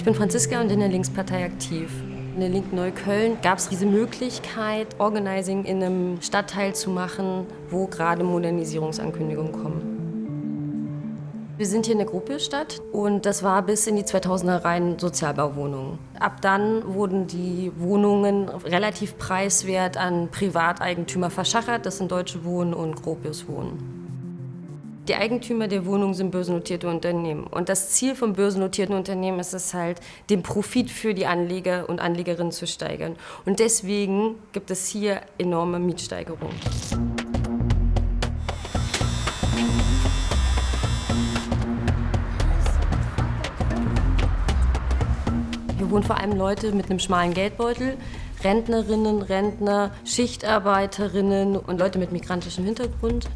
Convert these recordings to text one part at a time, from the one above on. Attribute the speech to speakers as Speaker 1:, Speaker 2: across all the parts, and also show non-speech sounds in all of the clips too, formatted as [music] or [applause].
Speaker 1: Ich bin Franziska und in der Linkspartei aktiv. In der Linken Neukölln gab es diese Möglichkeit, Organizing in einem Stadtteil zu machen, wo gerade Modernisierungsankündigungen kommen. Wir sind hier in der Gruppelstadt und das war bis in die 2000er rein Sozialbauwohnungen. Ab dann wurden die Wohnungen relativ preiswert an Privateigentümer verschachert. Das sind Deutsche Wohnen und Gropius Wohnen. Die Eigentümer der Wohnungen sind börsennotierte Unternehmen. Und das Ziel von börsennotierten Unternehmen ist es halt, den Profit für die Anleger und Anlegerinnen zu steigern. Und deswegen gibt es hier enorme Mietsteigerungen. Hier wohnen vor allem Leute mit einem schmalen Geldbeutel, Rentnerinnen, Rentner, Schichtarbeiterinnen und Leute mit migrantischem Hintergrund.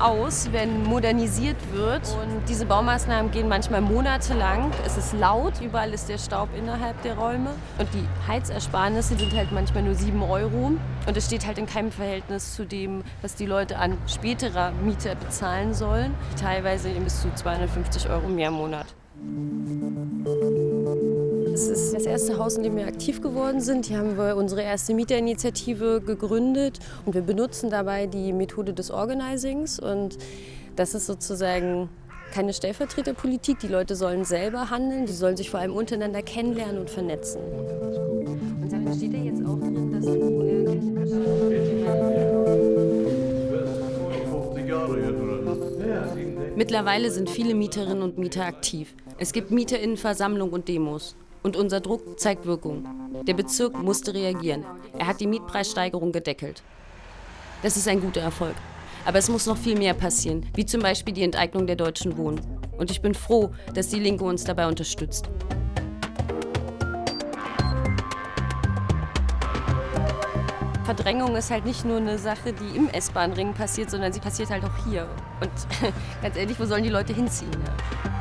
Speaker 1: Aus, wenn modernisiert wird. Und diese Baumaßnahmen gehen manchmal monatelang. Es ist laut, überall ist der Staub innerhalb der Räume. Und die Heizersparnisse sind halt manchmal nur 7 Euro. Und es steht halt in keinem Verhältnis zu dem, was die Leute an späterer Miete bezahlen sollen. Teilweise bis zu 250 Euro mehr im Monat. Das ist das erste Haus, in dem wir aktiv geworden sind. Hier haben wir unsere erste Mieterinitiative gegründet und wir benutzen dabei die Methode des Organizings. Und das ist sozusagen keine Stellvertreterpolitik. Die Leute sollen selber handeln, die sollen sich vor allem untereinander kennenlernen und vernetzen. Und da steht ja jetzt auch drin, dass du Mittlerweile sind viele Mieterinnen und Mieter aktiv. Es gibt Mieterinnenversammlungen und Demos. Und unser Druck zeigt Wirkung. Der Bezirk musste reagieren. Er hat die Mietpreissteigerung gedeckelt. Das ist ein guter Erfolg. Aber es muss noch viel mehr passieren, wie zum Beispiel die Enteignung der Deutschen Wohnen. Und ich bin froh, dass die Linke uns dabei unterstützt. Verdrängung ist halt nicht nur eine Sache, die im S-Bahn-Ring passiert, sondern sie passiert halt auch hier. Und [laughs] ganz ehrlich, wo sollen die Leute hinziehen? Ja?